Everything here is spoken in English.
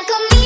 like a